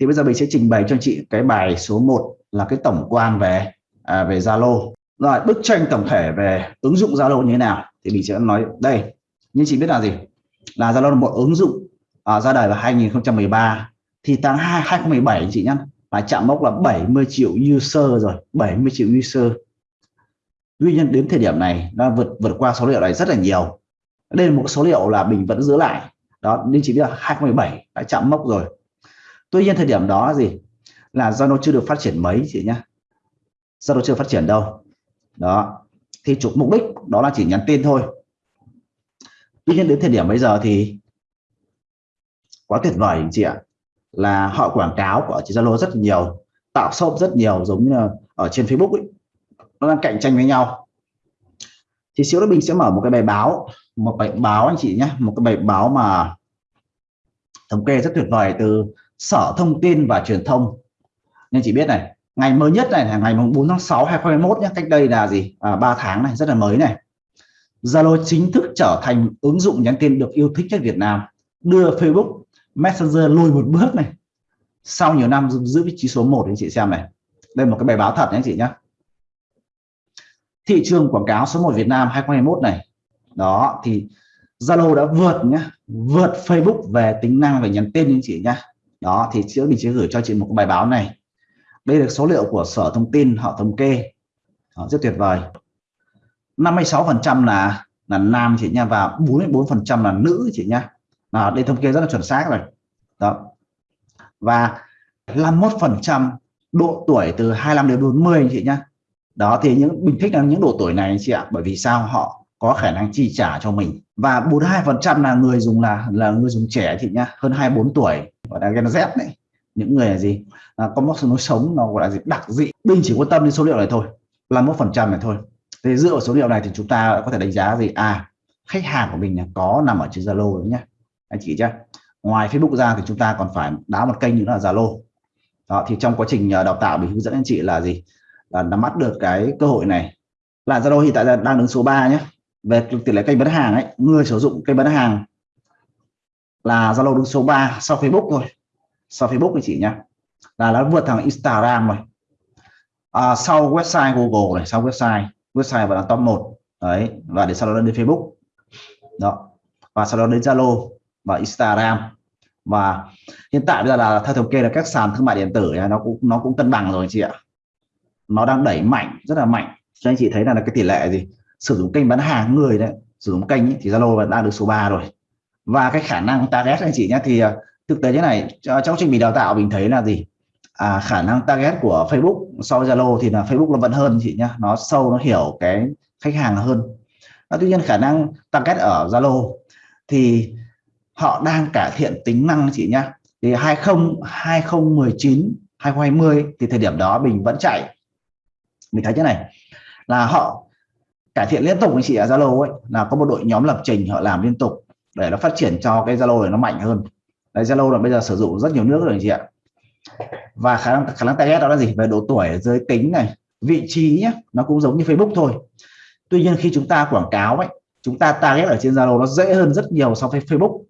thì bây giờ mình sẽ trình bày cho chị cái bài số 1 là cái tổng quan về à, về Zalo. Rồi bức tranh tổng thể về ứng dụng Zalo như thế nào thì mình sẽ nói đây. Nhưng chị biết là gì? Là Zalo là một ứng dụng à, ra đời vào 2013 thì tháng 2 2017 chị nhá là chạm mốc là 70 triệu user rồi 70 triệu user. Tuy nhiên đến thời điểm này nó vượt vượt qua số liệu này rất là nhiều. Đây là một số liệu là mình vẫn giữ lại. Đó nên chỉ biết là 2017 đã chạm mốc rồi tuy nhiên thời điểm đó là gì? Là zalo chưa được phát triển mấy, chị nhá. Zalo chưa phát triển đâu. Đó. Thì chủ mục đích đó là chỉ nhắn tin thôi. Tuy nhiên đến thời điểm bây giờ thì quá tuyệt vời chị ạ. Là họ quảng cáo của chị Zalo rất nhiều, tạo shop rất nhiều, giống như là ở trên Facebook ấy. Nó đang cạnh tranh với nhau. Thì xíu nữa mình sẽ mở một cái bài báo, một bài báo anh chị nhé một cái bài báo mà thống kê rất tuyệt vời từ Sở Thông tin và Truyền thông. Nên chị biết này ngày mới nhất này là ngày 4 tháng 6 2021 nhé cách đây là gì? À, 3 tháng này rất là mới này. Zalo chính thức trở thành ứng dụng nhắn tin được yêu thích nhất Việt Nam. Đưa Facebook Messenger lùi một bước này. Sau nhiều năm giữ vị trí số 1 anh chị xem này. Đây một cái bài báo thật nhé chị nhé thị trường quảng cáo số 1 Việt Nam 2021 này. Đó thì Zalo đã vượt nhá. Vượt Facebook về tính năng về nhắn tin anh chị nhá đó thì trước mình sẽ gửi cho chị một cái bài báo này. Đây là số liệu của sở thông tin họ thống kê. Đó, rất tuyệt vời. 56 phần trăm là là nam chị nha và 44 phần trăm là nữ chị nha. Là đây thống kê rất là chuẩn xác rồi. Đó. Và 51 phần trăm độ tuổi từ 25 đến 40 chị nhá đó thì những mình thích là những độ tuổi này chị ạ bởi vì sao? Họ có khả năng chi trả cho mình. Và 42 phần trăm là người dùng là là người dùng trẻ chị nhá hơn 24 tuổi gọi là Gen Z này những người là gì? À, có một lối sống nó gọi là gì? Đặc dị. Mình chỉ quan tâm đến số liệu này thôi là một phần trăm này thôi. Thì dựa vào số liệu này thì chúng ta có thể đánh giá gì? À khách hàng của mình có nằm ở trên Zalo đúng nhá. Anh chị chứ ngoài Facebook ra thì chúng ta còn phải đá một kênh nữa là Zalo. Đó thì trong quá trình à, đào tạo mình hướng dẫn anh chị là gì? Là nắm bắt được cái cơ hội này. Là Zalo hiện tại đang đứng số 3 nhé về tỷ lệ kênh bán hàng ấy người sử dụng kênh bán hàng là Zalo đứng số 3 sau Facebook thôi. Sau Facebook thì chị nhá là nó vượt thằng Instagram rồi. À, sau website Google này sau website website và là top 1 đấy và để sau đó đến Facebook. Đó và sau đó đến Zalo và Instagram. Và hiện tại bây giờ là theo thống kê là các sàn thương mại điện tử nó cũng nó cũng cân bằng rồi chị ạ. Nó đang đẩy mạnh rất là mạnh. Cho anh chị thấy là cái tỷ lệ gì? Sử dụng kênh bán hàng người đấy sử dụng kênh ấy, thì Zalo đang được số 3 rồi. Và cái khả năng target anh chị nhé thì à, thực tế thế này trong trình mình đào tạo mình thấy là gì? À, khả năng target của Facebook so với Zalo thì là Facebook nó vẫn hơn chị nhá nó sâu nó hiểu cái khách hàng hơn. À, tuy nhiên khả năng target ở Zalo thì họ đang cải thiện tính năng chị nhá. Thì 20 2019 2020 thì thời điểm đó mình vẫn chạy. Mình thấy thế này là họ cải thiện liên tục anh chị ở Zalo ấy, là có một đội nhóm lập trình họ làm liên tục để nó phát triển cho cái Zalo này nó mạnh hơn. Đấy, Zalo là bây giờ sử dụng rất nhiều nước rồi anh chị ạ. Và khả năng khả năng target đó là gì? Về độ tuổi, giới tính này, vị trí nhé nó cũng giống như Facebook thôi. Tuy nhiên khi chúng ta quảng cáo ấy, chúng ta target ở trên Zalo nó dễ hơn rất nhiều so với Facebook.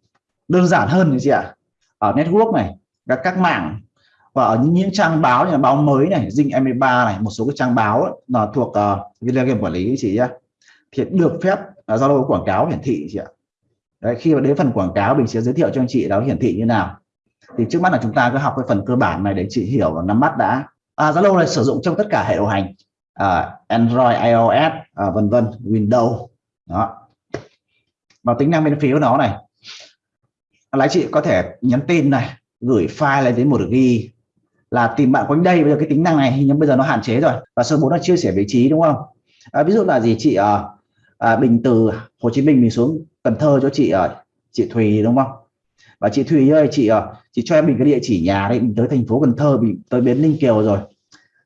Đơn giản hơn anh chị ạ. Ở network này, các các mạng và ở những, những trang báo như là báo mới này dinh 23 này một số cái trang báo là thuộc uh, video game quản lý chị nhé thì được phép ờ, giao lưu quảng cáo hiển thị chị ạ. Đấy, khi mà đến phần quảng cáo mình sẽ giới thiệu cho anh chị đó hiển thị như nào. Thì trước mắt là chúng ta cứ học cái phần cơ bản này để chị hiểu và nắm bắt đã. À, Zalo này sử dụng trong tất cả hệ điều hành à, Android, iOS à, vân vân Windows đó. Và tính năng bên phía của nó này. Lái chị có thể nhắn tin này gửi file lên đến một ghi là tìm bạn quanh đây. Bây giờ cái tính năng này nhưng bây giờ nó hạn chế rồi. Và số 4 là chia sẻ vị trí đúng không? À, ví dụ là gì chị ờ, à, à, mình từ Hồ Chí Minh mình xuống Cần Thơ cho chị à, chị Thùy đúng không? Và chị Thùy ơi chị à, chị cho em mình cái địa chỉ nhà đấy mình tới thành phố Cần Thơ mình tới bến Ninh Kiều rồi.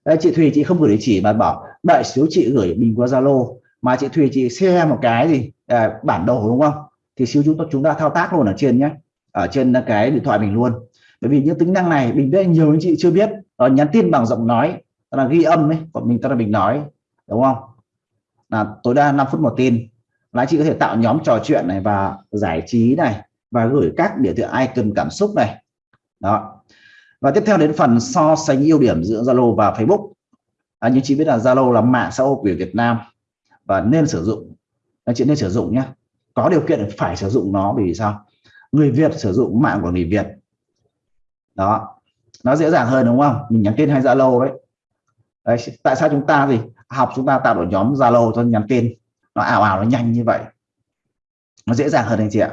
Đấy, chị Thùy chị không gửi địa chỉ mà bảo đợi xíu chị gửi mình qua Zalo. Mà chị Thùy chị share một cái gì à, bản đồ đúng không? Thì xíu chúng ta chúng ta thao tác luôn ở trên nhé ở trên cái điện thoại mình luôn bởi vì những tính năng này mình biết nhiều anh chị chưa biết. Ở nhắn tin bằng giọng nói là ghi âm ấy còn mình ta là mình nói đúng không? Là tối đa 5 phút một tin. Là anh chị có thể tạo nhóm trò chuyện này và giải trí này và gửi các biểu tượng icon cảm xúc này. Đó. Và tiếp theo đến phần so sánh ưu điểm giữa Zalo và Facebook. À, như chị biết là Zalo là mạng xã hội của Việt Nam và nên sử dụng. Anh chị nên sử dụng nhé có điều kiện phải sử dụng nó vì sao? Người Việt sử dụng mạng của người Việt đó. Nó dễ dàng hơn, đúng không? Mình nhắn tin hay Zalo đấy. đấy, tại sao chúng ta gì học chúng ta tạo đội nhóm Zalo cho nhắn tin. Nó ảo ảo, nó nhanh như vậy. Nó dễ dàng hơn anh chị ạ.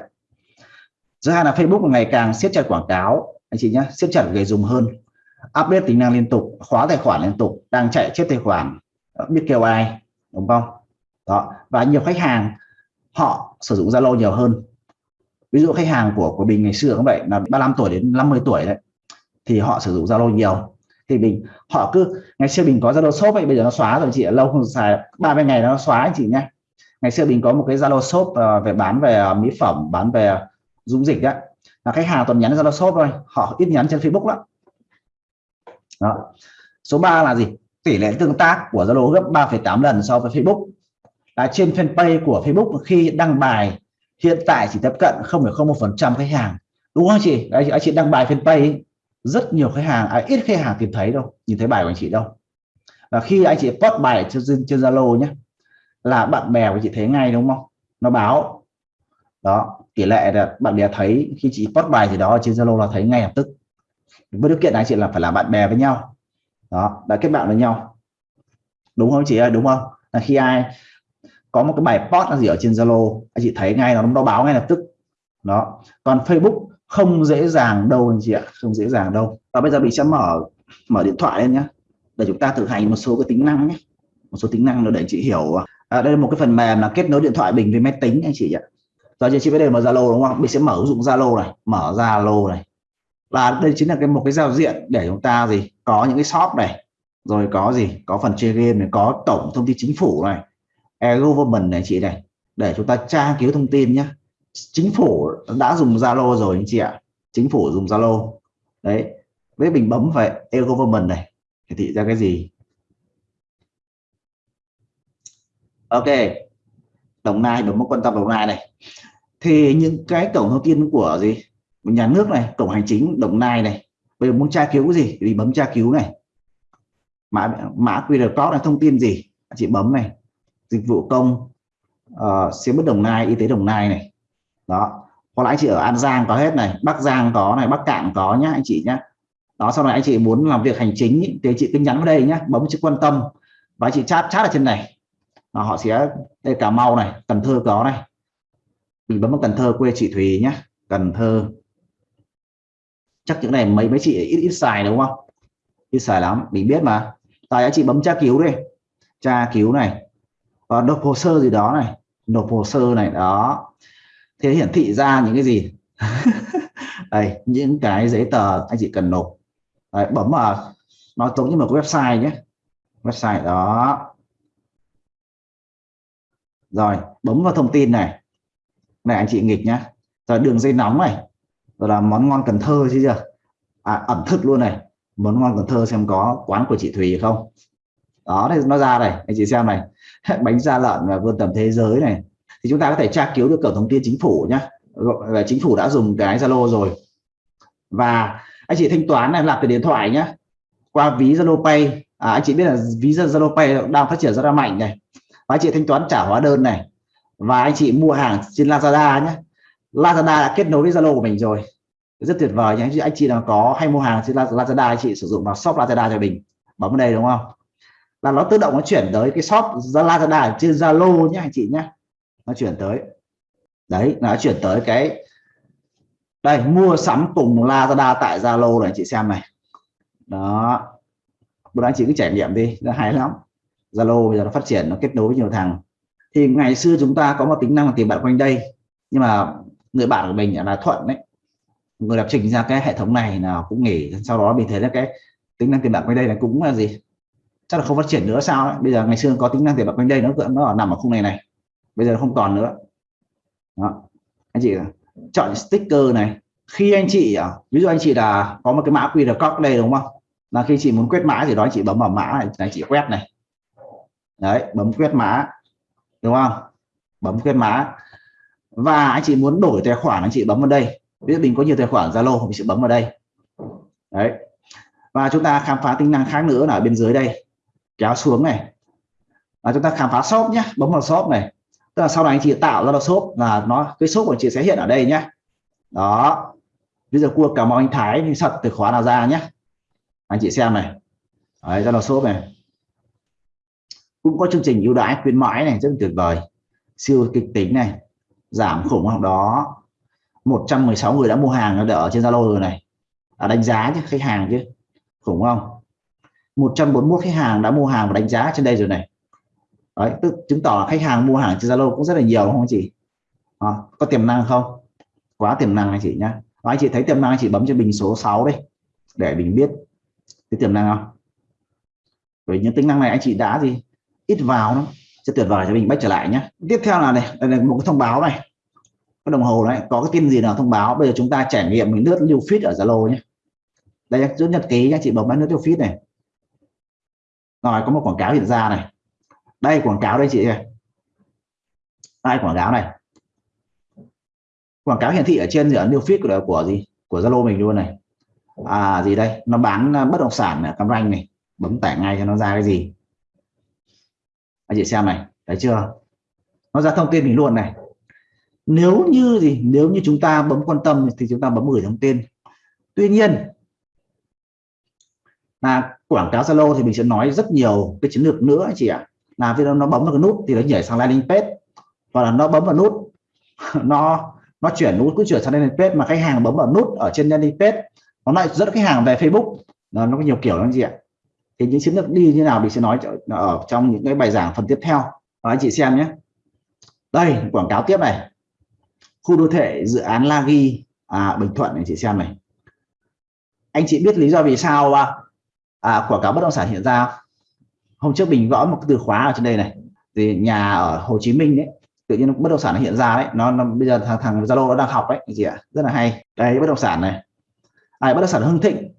Thứ hai là Facebook ngày càng siết chặt quảng cáo. Anh chị nhé siết chặt người dùng hơn. Update tính năng liên tục, khóa tài khoản liên tục, đang chạy chết tài khoản. Ờ, biết kêu ai, đúng không? Đó, và nhiều khách hàng, họ sử dụng Zalo nhiều hơn. Ví dụ khách hàng của của mình ngày xưa cũng vậy, là 35 tuổi đến 50 tuổi đấy thì họ sử dụng Zalo nhiều. Thì mình họ cứ ngày xưa mình có Zalo shop ấy bây giờ nó xóa rồi chị lâu không xài 30 ngày nó xóa anh chị nhé ngày xưa mình có một cái Zalo shop uh, về bán về ờ, mỹ phẩm bán về dung dịch đấy là khách hàng toàn nhắn Zalo shop thôi họ ít nhắn trên Facebook lắm. Đó. số 3 là gì? Tỷ lệ tương tác của Zalo gấp 3,8 lần so với Facebook. Là trên fanpage của Facebook khi đăng bài hiện tại chỉ tiếp cận 0,01% khách hàng. Đúng không chị? Anh chị đăng bài fanpage rất nhiều khách hàng à, ít khách hàng tìm thấy đâu nhìn thấy bài của anh chị đâu. Và khi anh chị post bài trên trên Zalo nhé là bạn bè của chị thấy ngay đúng không? Nó báo. Đó tỷ lệ là bạn bè thấy khi chị post bài gì đó trên Zalo là thấy ngay lập tức. Với điều kiện anh chị là phải là bạn bè với nhau. Đó đã kết bạn với nhau. Đúng không chị ơi? Đúng không? Là khi ai có một cái bài post là gì ở trên Zalo anh chị thấy ngay nó nó báo ngay lập tức. Đó. Còn Facebook không dễ dàng đâu anh chị ạ không dễ dàng đâu. Và bây giờ mình sẽ mở mở điện thoại lên nhé để chúng ta thực hành một số cái tính năng nhé. Một số tính năng nữa để chị hiểu. À, đây là một cái phần mềm là kết nối điện thoại mình với máy tính anh chị ạ. Giờ chị mới để mở Zalo đúng không? Mình sẽ mở ứng dụng Zalo này mở Zalo này. Là đây chính là cái một cái giao diện để chúng ta gì? Có những cái shop này rồi có gì? Có phần chơi game này có tổng thông tin chính phủ này e-government này chị này. Để chúng ta tra cứu thông tin nhé chính phủ đã dùng Zalo rồi anh chị ạ. Chính phủ dùng Zalo. Đấy. Với mình bấm vào e-government này. Hiển thị ra cái gì? Ok. Đồng nai đúng một quan tâm đồng nai này. Thì những cái cổng thông tin của gì? Nhà nước này cổng hành chính đồng nai này. Bây giờ muốn tra cứu cái gì? Thì bấm tra cứu này. Mã mã qr code là thông tin gì? Chị bấm này. Dịch vụ công uh, xe bất đồng nai y tế đồng nai này đó. Hoặc là anh chị ở an giang có hết này bắc giang có này bắc cạn có nhá anh chị nhá. Đó sau này anh chị muốn làm việc hành chính thì chị cứ nhắn vào đây nhá bấm chữ quan tâm. Và anh chị chat chat ở trên này. Đó, họ sẽ đây cà mau này cần thơ có này. Mình bấm vào cần thơ quê chị thùy nhá cần thơ. Chắc những này mấy mấy chị ít ít xài đúng không? Ít xài lắm mình biết mà. Tại anh chị bấm tra cứu đây tra cứu này. Và nộp hồ sơ gì đó này. Nộp hồ sơ này đó thế hiển thị ra những cái gì? Đây những cái giấy tờ anh chị cần nộp. Đấy, bấm vào nó giống như một cái website nhé. Website đó. Rồi bấm vào thông tin này. Này anh chị nghịch nhá. Rồi đường dây nóng này. Rồi là món ngon Cần Thơ chứ chưa? À, ẩm thực luôn này. Món ngon Cần Thơ xem có quán của chị Thùy không? Đó đây nó ra này. Anh chị xem này. Bánh da lợn và vươn tầm thế giới này thì chúng ta có thể tra cứu được cổng thông tin chính phủ nhá. Và chính phủ đã dùng cái Zalo rồi. Và anh chị thanh toán này làm từ điện thoại nhá. Qua ví Zalo Pay. À, anh chị biết là ví Zalo Pay đang phát triển rất là mạnh này. Và anh chị thanh toán trả hóa đơn này. Và anh chị mua hàng trên Lazada nhé Lazada đã kết nối với Zalo của mình rồi. Rất tuyệt vời nhé anh chị nào có hay mua hàng trên Lazada anh chị sử dụng vào shop Lazada cho mình. Bấm vào đây đúng không? Là nó tự động nó chuyển tới cái shop Lazada trên Zalo nhé anh chị nhé nó chuyển tới. Đấy nó chuyển tới cái đây, mua sắm cùng Lazada tại Zalo này, chị xem này. Đó. Bữa anh chị cứ trải nghiệm đi, nó hay lắm. Zalo bây giờ nó phát triển, nó kết nối với nhiều thằng. Thì ngày xưa chúng ta có một tính năng là tìm bạn quanh đây, nhưng mà người bạn của mình là thuận đấy người lập trình ra cái hệ thống này nào cũng nghỉ, sau đó mình thấy là cái tính năng tìm bạn quanh đây là cũng là gì? Chắc là không phát triển nữa, sao đấy. bây giờ ngày xưa có tính năng tìm bạn quanh đây nó nó nằm ở khung này này bây giờ không còn nữa. Đó. anh chị chọn sticker này. Khi anh chị à, ví dụ anh chị là có một cái mã QR code đây đúng không? Là khi chị muốn quét mã thì đó, anh chị bấm vào mã này anh chị quét này. Đấy, bấm quét mã, đúng không? Bấm quét mã. Và anh chị muốn đổi tài khoản, anh chị bấm vào đây. Ví dụ mình có nhiều tài khoản, Zalo mình sẽ bấm vào đây. Đấy. Và chúng ta khám phá tính năng khác nữa là ở bên dưới đây. Kéo xuống này. Và chúng ta khám phá shop nhé, bấm vào shop này tức là sau này anh chị tạo ra là shop là nó cái shop của chị sẽ hiện ở đây nhé. Đó. Bây giờ cua cả ơn anh Thái thì sật từ khóa nào ra nhé. Anh chị xem này. Đấy ra là shop này. Cũng có chương trình ưu đãi khuyến mãi này rất tuyệt vời. Siêu kịch tính này. Giảm khủng hoảng đó. 116 người đã mua hàng đã ở trên Zalo rồi này. À, đánh giá chứ khách hàng chứ. Khủng không? 141 khách hàng đã mua hàng và đánh giá trên đây rồi này đấy tức chứng tỏ khách hàng mua hàng trên Zalo cũng rất là nhiều đúng không chị? À, có tiềm năng không? Quá tiềm năng anh chị nhá. Và anh chị thấy tiềm năng anh chị bấm cho bình số 6 đây để mình biết cái tiềm năng không? Với những tính năng này anh chị đã gì ít vào lắm, sẽ tuyệt vời cho mình bách trở lại nhé tiếp theo là này đây là một cái thông báo này. Cái đồng hồ này, có cái tin gì nào thông báo? Bây giờ chúng ta trải nghiệm mình lướt lưu feed ở Zalo nhé đây chữ nhật ký anh chị bấm vào lướt lưu feed này. Rồi có một quảng cáo hiện ra này đây, quảng cáo đây chị đây, quảng cáo này. Quảng cáo hiển thị ở trên ở new feed của của gì? Của Zalo mình luôn này. À gì đây? Nó bán à, bất động sản ở Cam Ranh này. Bấm tải ngay cho nó ra cái gì? Anh chị xem này, thấy chưa? Nó ra thông tin mình luôn này. Nếu như gì? Nếu như chúng ta bấm quan tâm thì chúng ta bấm gửi thông tin. Tuy nhiên, là quảng cáo Zalo thì mình sẽ nói rất nhiều cái chiến lược nữa, anh chị ạ là khi nó bấm vào cái nút thì nó nhảy sang landing page. Hoặc là nó bấm vào nút nó nó chuyển nút cứ chuyển sang landing page mà khách hàng bấm vào nút ở trên landing page nó lại dẫn khách hàng về Facebook. Nó, nó có nhiều kiểu lắm gì ạ. Thì những chiến lược đi như nào mình sẽ nói ở trong những cái bài giảng phần tiếp theo. Đó anh chị xem nhé. Đây quảng cáo tiếp này. Khu đô thị dự án Lagi à, Bình Thuận này chị xem này. Anh chị biết lý do vì sao à, à, quảng cáo bất động sản hiện ra hôm trước mình gõ một cái từ khóa ở trên đây này thì nhà ở Hồ Chí Minh đấy tự nhiên bất động sản nó hiện ra đấy nó, nó bây giờ thằng thằng Zalo nó đang học đấy gì ạ? Rất là hay. Đây bất động sản này. À, bất động sản Hưng Thịnh.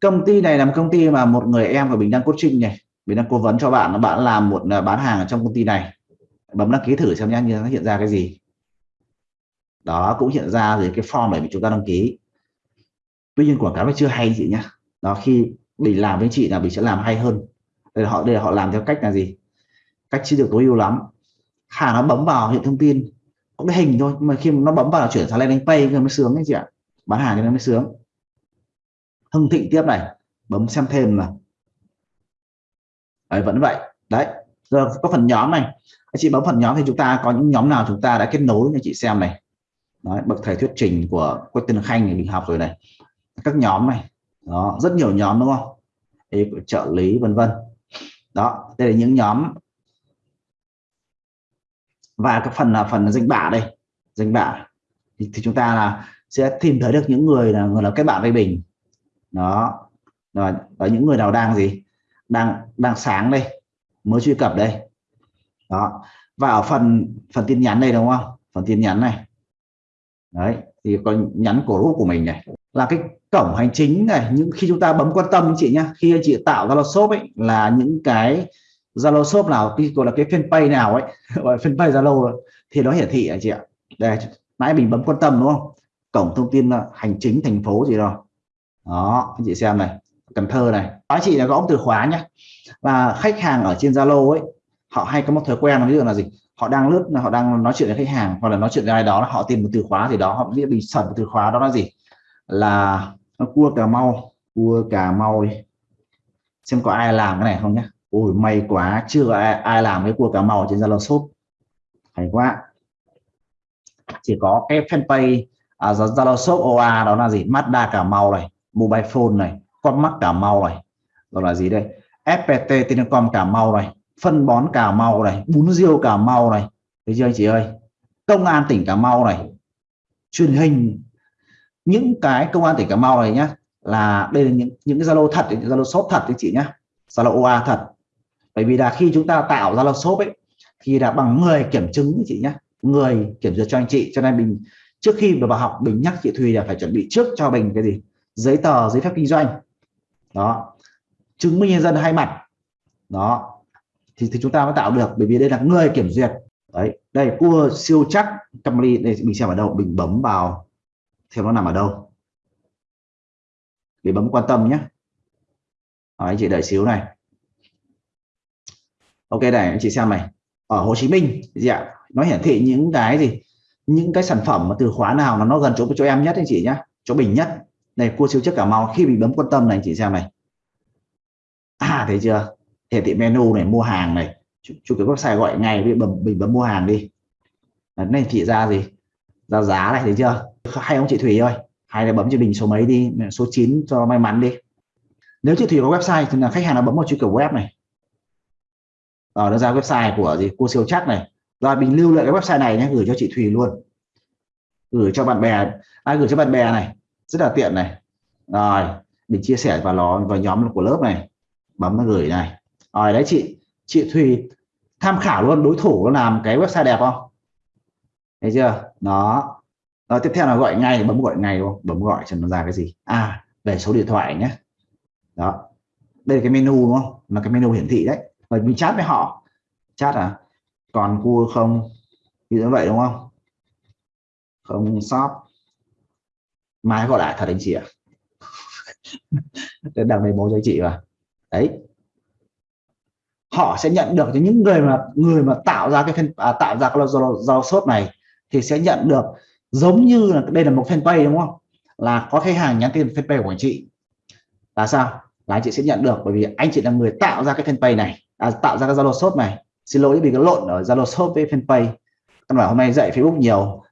Công ty này là một công ty mà một người em của mình đang coaching này mình đang cố vấn cho bạn bạn làm một à, bán hàng ở trong công ty này. Bấm đăng ký thử xem nhá như nó hiện ra cái gì. Đó cũng hiện ra rồi cái form để chúng ta đăng ký. Tuy nhiên quảng cáo nó chưa hay chị nhá. Đó khi mình làm với chị là mình sẽ làm hay hơn để họ để họ làm theo cách là gì? Cách chưa được tối ưu lắm. Khả nó bấm vào hiện thông tin có cái hình thôi nhưng mà khi nó bấm vào là chuyển sang landing page mới sướng đấy chị ạ. Bán hàng cho nó mới sướng. Hưng thịnh tiếp này bấm xem thêm là đấy, vẫn vậy. Đấy giờ có phần nhóm này. Anh chị bấm phần nhóm thì chúng ta có những nhóm nào chúng ta đã kết nối cho chị xem này. Đấy, bậc thầy thuyết trình của Quách Tân Khanh thì mình học rồi này. Các nhóm này. Đó rất nhiều nhóm đúng không? Ê, trợ lý vân vân đó đây là những nhóm. Và cái phần là phần danh bạ đây danh bạ. Thì, thì chúng ta là sẽ tìm thấy được những người là người là kết bạn với mình đó. Rồi ở những người nào đang gì? Đang đang sáng đây mới truy cập đây. Đó. Và ở phần phần tin nhắn đây đúng không? Phần tin nhắn này. Đấy thì có nhắn của group của mình này là cái cổng hành chính này, những khi chúng ta bấm quan tâm anh chị nhá, khi anh chị tạo Zalo shop ấy, là những cái Zalo shop nào, cái gọi là cái fanpage nào ấy, gọi fanpage Zalo thì nó hiển thị anh chị ạ. Đây, nãy mình bấm quan tâm đúng không? Cổng thông tin ờ, hành chính thành phố gì đó đó, anh chị xem này, Cần Thơ này. Anh chị là gõ từ khóa nhé và khách hàng ở trên Zalo ấy, họ hay có một thói quen, ví dụ là gì? Họ đang lướt, họ đang nói chuyện với khách hàng, hoặc là nói chuyện với ai đó, họ tìm một từ khóa gì đó, họ biết bị sẩn từ khóa đó là gì? Là cua cà mau cua cà mau đi. Xem có ai làm cái này không nhé ôi may quá chưa có ai, ai làm cái cua cà mau trên Zalo shop. Hay quá. Chỉ có cái fanpage à, Zalo shop OA đó là gì? Mazda cà mau này mobile phone này con mắt cà mau này rồi là gì đây? FPT Telecom cà mau này phân bón cà mau này bún riêu cà mau này. Thấy chưa anh chị ơi? Công an tỉnh cà mau này truyền hình những cái công an tỉnh cà mau này nhá là đây là những những cái zalo thật zalo shop thật đấy chị nhá. Zalo oa thật. Bởi vì là khi chúng ta tạo zalo shop ấy thì là bằng người kiểm chứng chị nhá. Người kiểm duyệt cho anh chị. Cho nên mình trước khi mà vào học mình nhắc chị Thùy là phải chuẩn bị trước cho mình cái gì? Giấy tờ giấy phép kinh doanh. Đó. Chứng minh nhân dân hai mặt. Đó. Thì, thì chúng ta mới tạo được. Bởi vì đây là người kiểm duyệt. Đấy. Đây cua siêu chắc Camry đây mình xem ở đâu mình bấm vào theo nó nằm ở đâu? Để bấm quan tâm nhé. Đó, anh chị đợi xíu này. Ok này anh chị xem này. Ở Hồ Chí Minh gì ạ? Nó hiển thị những cái gì? Những cái sản phẩm mà từ khóa nào là nó gần chỗ chỗ em nhất anh chị nhé. Chỗ bình nhất. Này cua siêu chất cả màu khi mình bấm quan tâm này anh chị xem này. À thấy chưa? Hiển thị menu này mua hàng này. Chụp cái website gọi ngay với bấm mình bấm mua hàng đi. Này thị ra gì? Ra giá này thấy chưa? Hay ông chị Thủy ơi, hay là bấm cho mình số mấy đi, số 9 cho may mắn đi. Nếu chị Thủy có website thì là khách hàng nó bấm vào truy cập web này. Ở nó ra website của gì? Cô siêu chắc này. Rồi, mình lưu lại cái website này nhé, gửi cho chị Thùy luôn. Gửi cho bạn bè ai gửi cho bạn bè này. Rất là tiện này. Rồi, mình chia sẻ vào nó vào nhóm của lớp này. Bấm nó gửi này. Rồi đấy chị chị Thùy tham khảo luôn, đối thủ nó làm cái website đẹp không? Thấy chưa? Nó rồi tiếp theo là gọi ngay bấm gọi ngay luôn bấm gọi cho nó ra cái gì. À về số điện thoại nhé. Đó. Đây là cái menu đúng không? Là cái menu hiển thị đấy. Rồi mình chat với họ. Chat à? Còn cua không? Như vậy đúng không? Không shop mai gọi lại thật anh chị ạ. À? đằng này bố cho chị mà. Đấy. Họ sẽ nhận được những người mà người mà tạo ra cái à, tạo ra cái giao sốt này thì sẽ nhận được giống như là đây là một fanpage đúng không? Là có khách hàng nhắn tin fanpage của anh chị. Là sao? Là anh chị sẽ nhận được bởi vì anh chị là người tạo ra cái fanpage này à, tạo ra cái Zalo shop này. Xin lỗi vì cái lộn ở Zalo shop với fanpage căn bản hôm nay dạy Facebook nhiều.